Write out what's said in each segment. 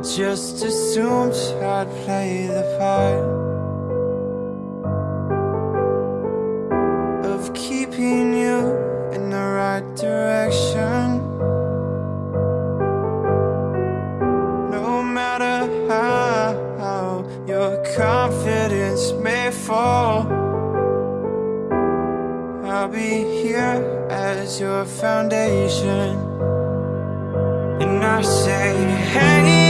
just assumed I'd play the part Of keeping you in the right direction. No matter how your confidence may fall I'll be here as your foundation. And I say, hey,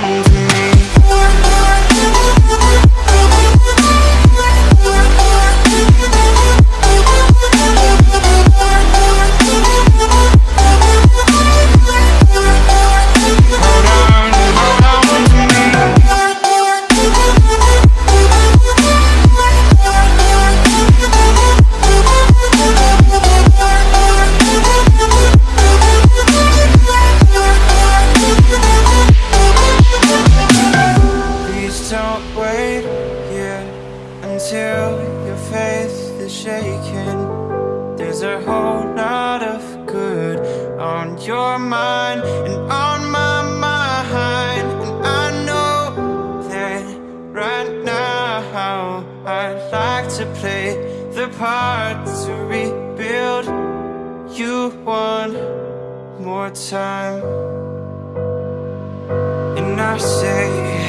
hold Don't wait here until your faith is shaken. There's a whole lot of good on your mind and on my mind. And I know that right now I'd like to play the part to rebuild you one more time. And I say,